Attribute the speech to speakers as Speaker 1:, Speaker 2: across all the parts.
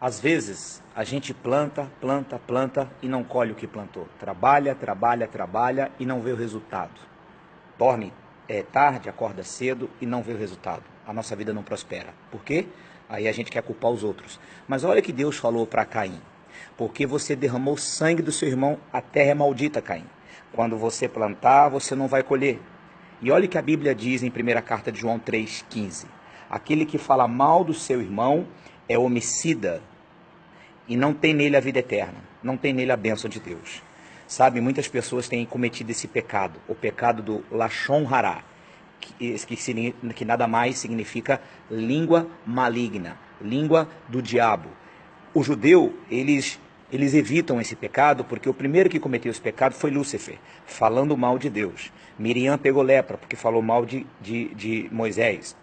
Speaker 1: Às vezes, a gente planta, planta, planta e não colhe o que plantou. Trabalha, trabalha, trabalha e não vê o resultado. Dorme é, tarde, acorda cedo e não vê o resultado. A nossa vida não prospera. Por quê? Aí a gente quer culpar os outros. Mas olha que Deus falou para Caim. Porque você derramou sangue do seu irmão, a terra é maldita, Caim. Quando você plantar, você não vai colher. E olha que a Bíblia diz em 1 carta de João 3,15. Aquele que fala mal do seu irmão é homicida e não tem nele a vida eterna, não tem nele a bênção de Deus. Sabe, muitas pessoas têm cometido esse pecado, o pecado do Lachon Hará, que, que, que nada mais significa língua maligna, língua do diabo. O judeu, eles eles evitam esse pecado porque o primeiro que cometeu esse pecado foi Lúcifer, falando mal de Deus. Miriam pegou lepra porque falou mal de, de, de Moisés.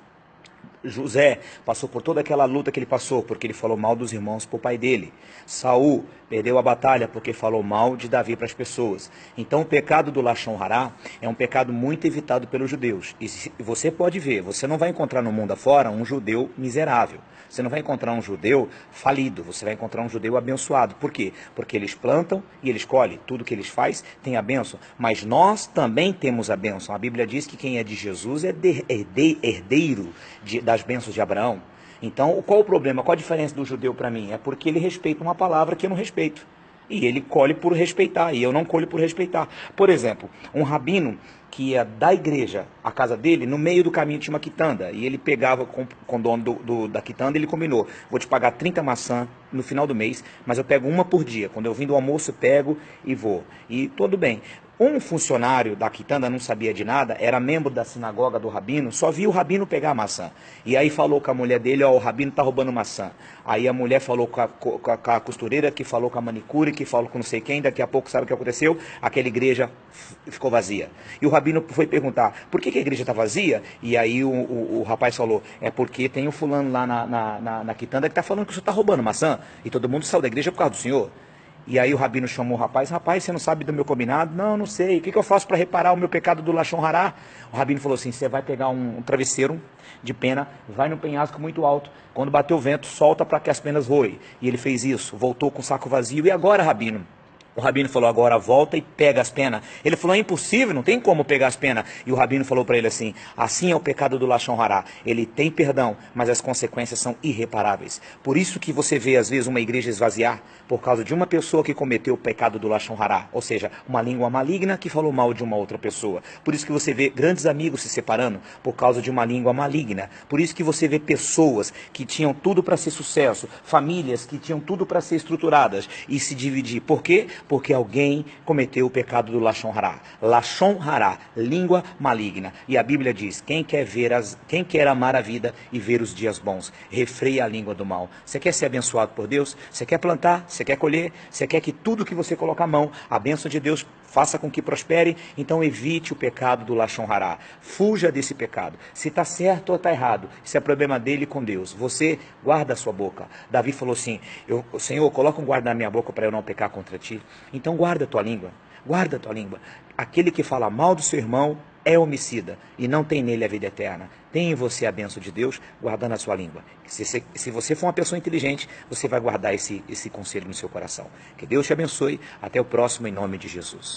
Speaker 1: José passou por toda aquela luta que ele passou, porque ele falou mal dos irmãos para o pai dele. Saul perdeu a batalha porque falou mal de Davi para as pessoas. Então o pecado do Lachon Hará é um pecado muito evitado pelos judeus. E você pode ver, você não vai encontrar no mundo afora um judeu miserável. Você não vai encontrar um judeu falido, você vai encontrar um judeu abençoado. Por quê? Porque eles plantam e eles colhem. Tudo que eles fazem tem a bênção. Mas nós também temos a bênção. A Bíblia diz que quem é de Jesus é herdeiro de, das bênçãos de Abraão. Então, qual o problema? Qual a diferença do judeu para mim? É porque ele respeita uma palavra que eu não respeito. E ele colhe por respeitar, e eu não colho por respeitar. Por exemplo, um rabino que ia da igreja à casa dele, no meio do caminho tinha uma quitanda. E ele pegava com, com o dono do, do, da quitanda ele combinou: vou te pagar 30 maçãs no final do mês, mas eu pego uma por dia. Quando eu vim do almoço, eu pego e vou. E tudo bem. Um funcionário da quitanda não sabia de nada, era membro da sinagoga do rabino, só viu o rabino pegar a maçã. E aí falou com a mulher dele, ó, o rabino tá roubando maçã. Aí a mulher falou com a, com a, com a costureira, que falou com a manicure, que falou com não sei quem, daqui a pouco sabe o que aconteceu? Aquela igreja ficou vazia. E o rabino foi perguntar, por que, que a igreja está vazia? E aí o, o, o, rapaz falou, é porque tem o fulano lá na, na, na, na quitanda que está falando que o senhor está roubando maçã. E todo mundo saiu da igreja por causa do senhor. E aí o rabino chamou o rapaz, rapaz, você não sabe do meu combinado? Não, não sei. O que, eu faço para reparar o meu pecado do Lachon Hará? O rabino falou assim, você vai pegar um, um, travesseiro de pena, vai no penhasco muito alto, quando bater o vento, solta para que as penas voem. E ele fez isso, voltou com o saco vazio. E agora, rabino? O rabino falou, agora volta e pega as penas. Ele falou, é impossível, não tem como pegar as penas. E o rabino falou para ele assim, assim é o pecado do Lachon Hará. Ele tem perdão, mas as consequências são irreparáveis. Por isso que você vê, às vezes, uma igreja esvaziar por causa de uma pessoa que cometeu o pecado do Lachon Hará. Ou seja, uma língua maligna que falou mal de uma outra pessoa. Por isso que você vê grandes amigos se separando por causa de uma língua maligna. Por isso que você vê pessoas que tinham tudo para ser sucesso, famílias que tinham tudo para ser estruturadas e se dividir. Por quê? Porque alguém cometeu o pecado do Lachon Hará. Lachon Hará, língua maligna. E a Bíblia diz: quem quer ver as, quem quer amar a vida e ver os dias bons, refreia a língua do mal. Você quer ser abençoado por Deus? Você quer plantar? Você quer colher? Você quer que tudo que você colocar a mão, a bênção de Deus faça com que prospere? Então evite o pecado do Lachon Hará. Fuja desse pecado. Se está certo ou está errado, isso é problema dele com Deus. Você guarda a sua boca. Davi falou assim: eu, Senhor, coloca um guarda na minha boca para eu não pecar contra ti. Então guarda a tua língua, guarda a tua língua. Aquele que fala mal do seu irmão é homicida e não tem nele a vida eterna. Tem em você a benção de Deus guardando a sua língua. Se, se, se, você for uma pessoa inteligente, você vai guardar esse, esse conselho no seu coração. Que Deus te abençoe. Até o próximo, em nome de Jesus.